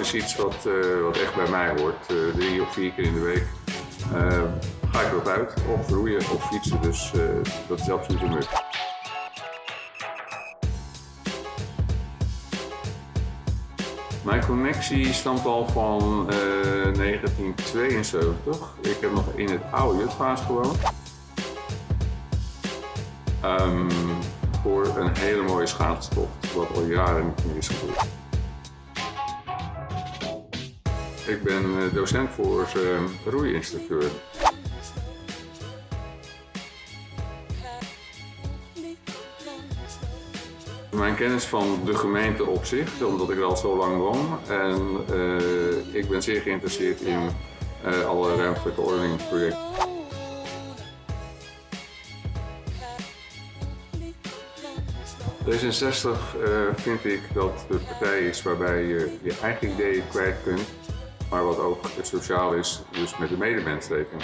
is iets wat, eh, wat echt bij mij hoort. Eh, drie of vier keer in de week eh, ga ik erop uit. Of roeien of fietsen, dus dat is absoluut een must. Mijn connectie stamt al van eh, 1972. Ik heb nog in het oude Jutvaas gewoond. Ehm, voor een hele mooie schaatstocht, wat al jaren niet meer is gebeurd. Ik ben eh, docent voor uh, roeiinstructeur. Mijn kennis van de gemeente op zich, omdat ik er al zo lang woon. En eh, ik ben zeer geïnteresseerd in eh, alle ruimtelijke ordeningsprojecten. D66 eh, vind ik dat de partij is waarbij je je eigen ideeën kwijt kunt, maar wat ook sociaal is, dus met de medemens rekening.